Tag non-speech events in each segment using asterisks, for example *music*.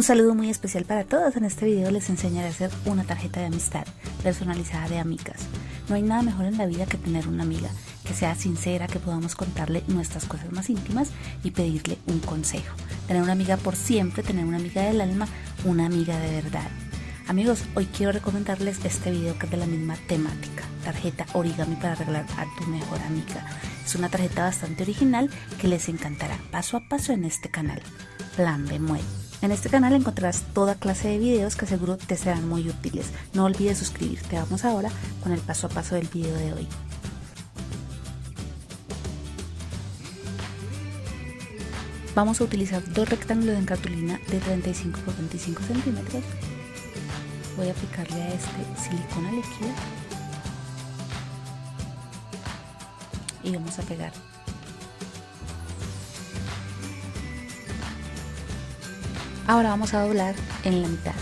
Un saludo muy especial para todos. En este video les enseñaré a hacer una tarjeta de amistad personalizada de amigas. No hay nada mejor en la vida que tener una amiga que sea sincera, que podamos contarle nuestras cosas más íntimas y pedirle un consejo. Tener una amiga por siempre, tener una amiga del alma, una amiga de verdad. Amigos, hoy quiero recomendarles este video que es de la misma temática, tarjeta origami para arreglar a tu mejor amiga. Es una tarjeta bastante original que les encantará paso a paso en este canal. Plan B En este canal encontrarás toda clase de videos que seguro te serán muy útiles. No olvides suscribirte. Vamos ahora con el paso a paso del video de hoy. Vamos a utilizar dos rectángulos en cartulina de 35 x 25 centímetros voy a aplicarle a este silicona líquido y vamos a pegar ahora vamos a doblar en la mitad.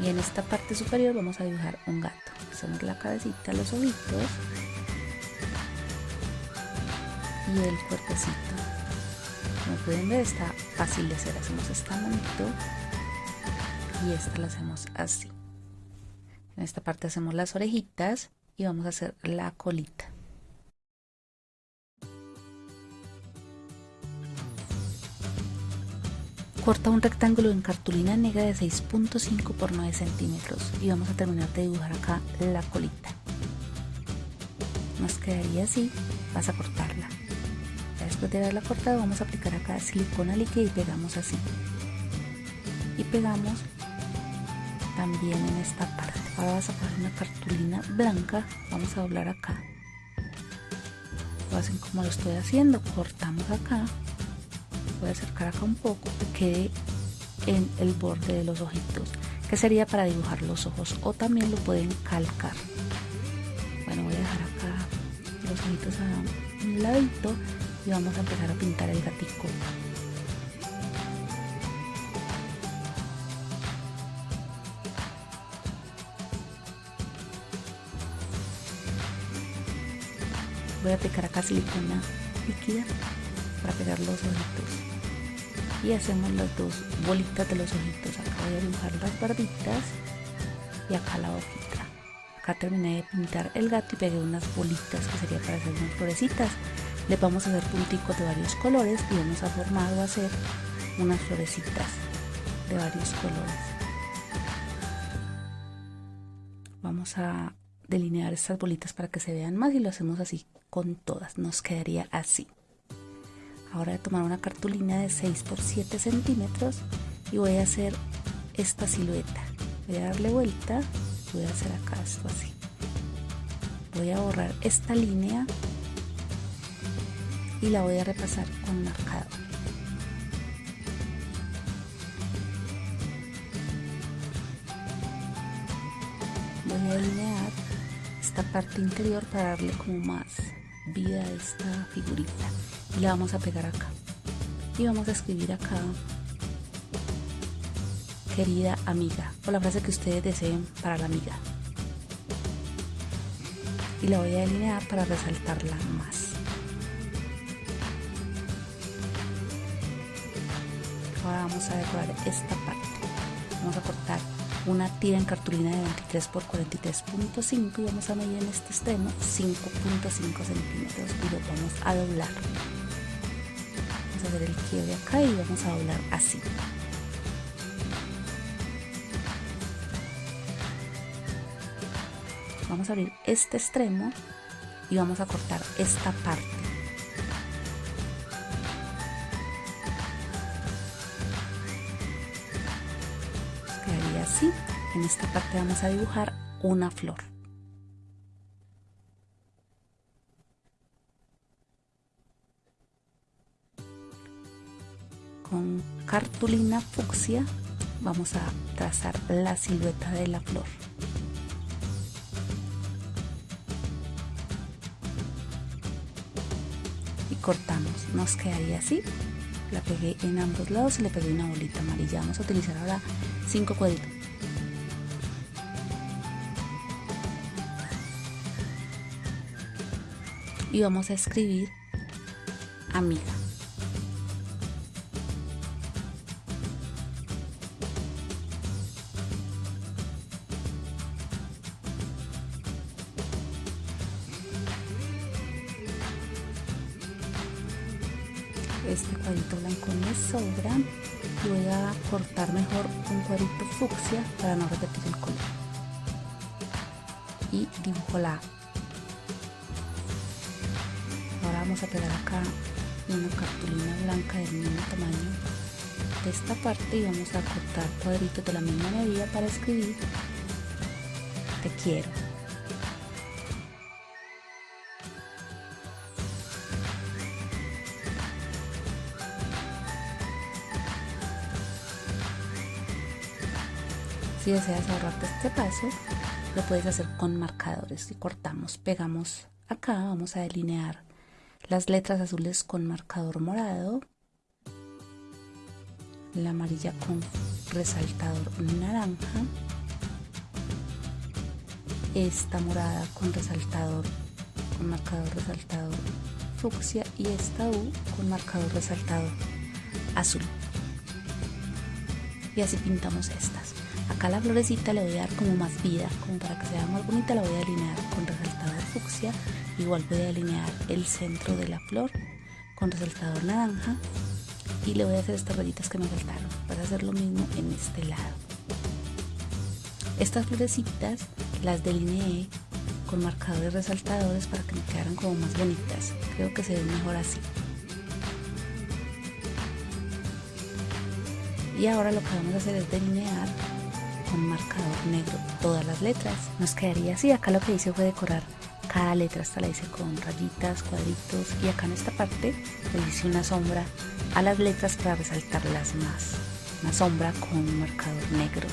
Y en esta parte superior vamos a dibujar un gato. Hacemos la cabecita, los ojitos y el cuerpecito. Como pueden ver está fácil de hacer. Hacemos esta manito y esta la hacemos así. En esta parte hacemos las orejitas y vamos a hacer la colita corta un rectángulo en cartulina negra de 6.5 por 9 centímetros y vamos a terminar de dibujar acá la colita. Nos quedaría así vas a cortarla. Después de haberla cortado vamos a aplicar acá silicona líquida y pegamos así. Y pegamos también en esta parte. Ahora vas a poner una cartulina blanca vamos a doblar acá. Lo hacen como lo estoy haciendo. Cortamos acá voy a acercar acá un poco que quede en el borde de los ojitos que sería para dibujar los ojos o también lo pueden calcar. Bueno voy a dejar acá los ojitos a un ladito y vamos a empezar a pintar el gatico. Voy a aplicar acá silicona líquida para pegar los ojitos y hacemos las dos bolitas de los ojitos acá. Voy a dibujar las barbitas y acá la hojita. Acá terminé de pintar el gato y pegué unas bolitas que sería para hacer unas florecitas. Le vamos a hacer punticos de varios colores y vamos a formar o hacer unas florecitas de varios colores. Vamos a delinear estas bolitas para que se vean más y lo hacemos así con todas. Nos quedaría así ahora voy a tomar una cartulina de 6 por 7 centímetros y voy a hacer esta silueta. Voy a darle vuelta voy a hacer acá esto así. Voy a borrar esta línea y la voy a repasar con marcador. Voy a delinear esta parte interior para darle como más vida a esta figurita y la vamos a pegar acá. Y vamos a escribir acá querida amiga o la frase que ustedes deseen para la amiga. Y la voy a delinear para resaltarla más. Ahora vamos a decorar esta parte. Vamos a cortar una tira en cartulina de 23 por 43.5 y vamos a medir en este extremo 5.5 centímetros y lo vamos a doblar hacer el quiebre acá y vamos a doblar así. Vamos a abrir este extremo y vamos a cortar esta parte. Así. En esta parte vamos a dibujar una flor con cartulina fucsia vamos a trazar la silueta de la flor. Y cortamos nos quedaría así. La pegué en ambos lados y le pegué una bolita amarilla. Vamos a utilizar ahora cinco cuadritos. Y vamos a escribir amiga. Este cuadrito blanco me sobra. Voy a cortar mejor un cuadrito fucsia para no repetir el color. Y dibujo la ahora vamos a pegar acá una cartulina blanca del mismo tamaño. De esta parte y vamos a cortar cuadritos de la misma medida para escribir. Te quiero Si deseas ahorrarte este paso, lo puedes hacer con marcadores. y cortamos, pegamos acá, vamos a delinear las letras azules con marcador morado, la amarilla con resaltador naranja, esta morada con resaltador, con marcador resaltador fucsia y esta U con marcador resaltador azul. Y así pintamos estas. Acá la florecita le voy a dar como más vida, como para que sea más bonita la voy a alinear con resaltador fucsia. Igual voy a alinear el centro de la flor con resaltador naranja y le voy a hacer estas rayitas que me faltaron. Voy a hacer lo mismo en este lado. Estas florecitas las delineé con marcadores resaltadores para que me quedaran como más bonitas. Creo que se ven mejor así. Y ahora lo que vamos a hacer es delinear con marcador negro todas las letras. Nos quedaría así. Acá lo que hice fue decorar cada letra. Esta la hice con rayitas, cuadritos y acá en esta parte le hice una sombra a las letras para resaltarlas más. Una sombra con marcador negro.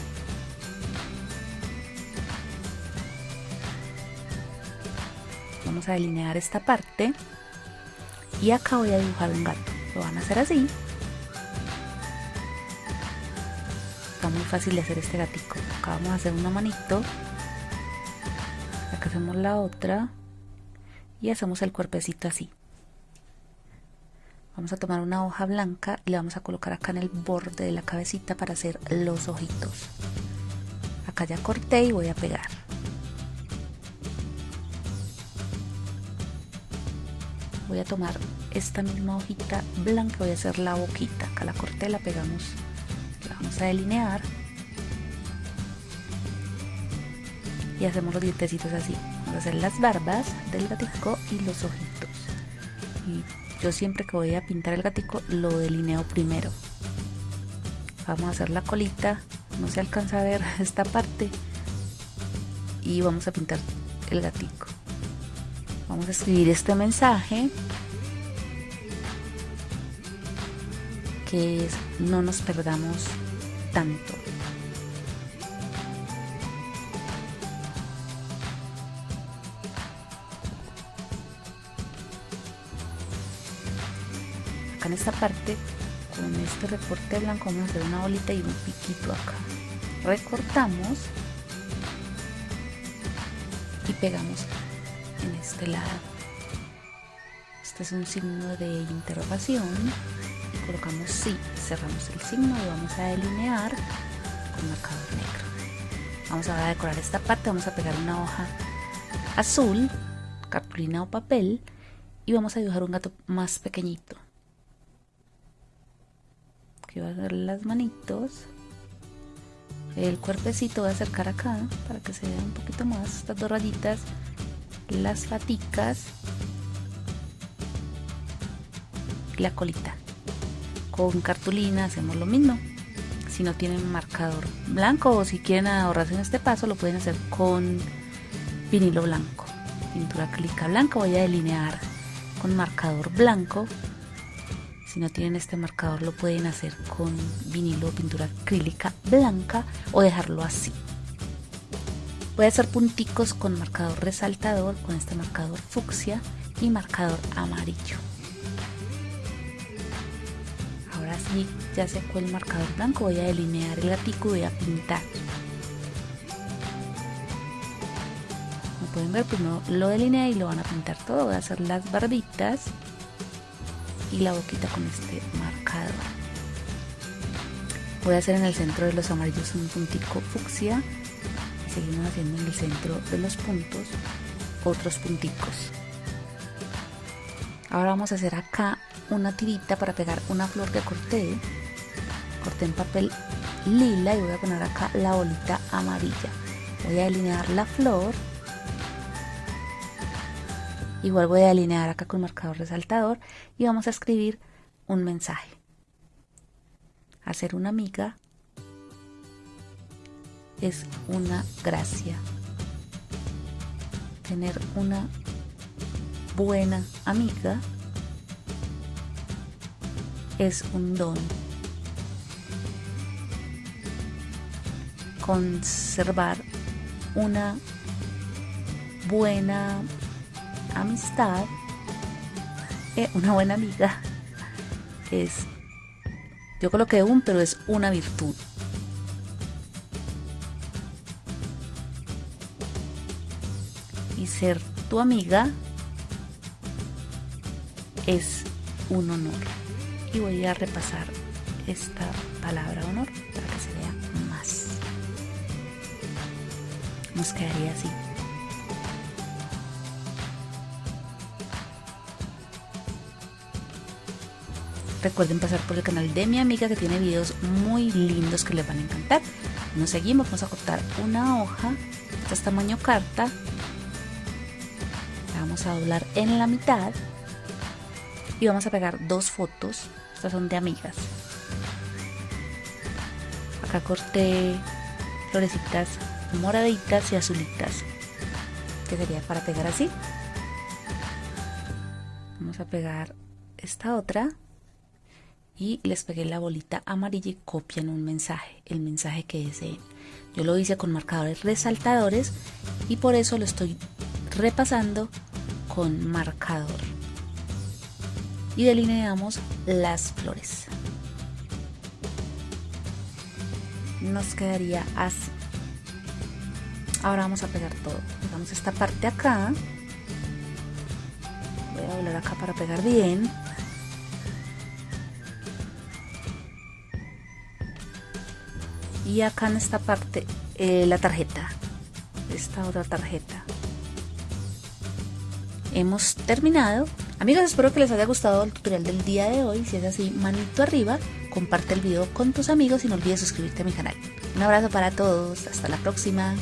Vamos a delinear esta parte y acá voy a dibujar un gato. Lo van a hacer así está muy fácil de hacer este gatico. Acá vamos a hacer una manito. Acá hacemos la otra. Y hacemos el cuerpecito así. Vamos a tomar una hoja blanca y la vamos a colocar acá en el borde de la cabecita para hacer los ojitos. Acá ya corté y voy a pegar. Voy a tomar esta misma hojita blanca voy a hacer la boquita. Acá la corté la pegamos vamos a delinear. Y hacemos los dientecitos así. Vamos a hacer las barbas del gatico y los ojitos. Y yo siempre que voy a pintar el gatico lo delineo primero. Vamos a hacer la colita. No se alcanza a ver *laughs* esta parte. Y vamos a pintar el gatico. Vamos a escribir este mensaje que es no nos perdamos tanto. Acá en esta parte, con este recorte blanco vamos a hacer una bolita y un piquito acá. Recortamos y pegamos en este lado. Este es un signo de interrogación colocamos sí, cerramos el signo y vamos a delinear con marcador negro. Vamos ahora a decorar esta parte, vamos a pegar una hoja azul, cartulina o papel y vamos a dibujar un gato más pequeñito. Aquí va a ser las manitos. El cuerpecito voy a acercar acá para que se vea un poquito más. Estas dos rayitas, las paticas la colita con cartulina hacemos lo mismo. Si no tienen marcador blanco o si quieren ahorrarse en este paso, lo pueden hacer con vinilo blanco. Pintura acrílica blanca, voy a delinear con marcador blanco. Si no tienen este marcador, lo pueden hacer con vinilo o pintura acrílica blanca o dejarlo así. Voy a hacer punticos con marcador resaltador, con este marcador fucsia y marcador amarillo. Ya secó el marcador blanco voy a delinear el gatico voy a pintar pueden ver, primero lo delineé y lo van a pintar todo. Voy a hacer las barbitas y la boquita con este marcador. Voy a hacer en el centro de los amarillos un puntico fucsia y seguimos haciendo en el centro de los puntos otros punticos. Ahora vamos a hacer acá una tirita para pegar una flor que corté. Corté en papel lila y voy a poner acá la bolita amarilla. Voy a delinear la flor. Igual voy a delinear acá con marcador resaltador y vamos a escribir un mensaje. Hacer una amiga es una gracia. Tener una buena amiga es un don. Conservar una buena amistad, eh, una buena amiga, es, yo coloqué un, pero es una virtud. Y ser tu amiga es un honor. Y voy a repasar esta palabra honor para que se vea más. Nos quedaría así. Recuerden pasar por el canal de mi amiga que tiene videos muy lindos que les van a encantar. Nos seguimos, vamos a cortar una hoja, esta es tamaño carta. La vamos a doblar en la mitad y vamos a pegar dos fotos. Estas son de amigas. Acá corté florecitas moraditas y azulitas. Que sería para pegar así. Vamos a pegar esta otra. Y les pegué la bolita amarilla y copian un mensaje. El mensaje que deseen. Yo lo hice con marcadores resaltadores y por eso lo estoy repasando con marcador y delineamos las flores. Nos quedaría así. Ahora vamos a pegar todo. Pegamos esta parte acá. Voy a doblar acá para pegar bien. Y acá en esta parte eh, la tarjeta. Esta otra tarjeta. Hemos terminado Amigos, espero que les haya gustado el tutorial del día de hoy. Si es así, manito arriba, comparte el video con tus amigos y no olvides suscribirte a mi canal. Un abrazo para todos, hasta la próxima.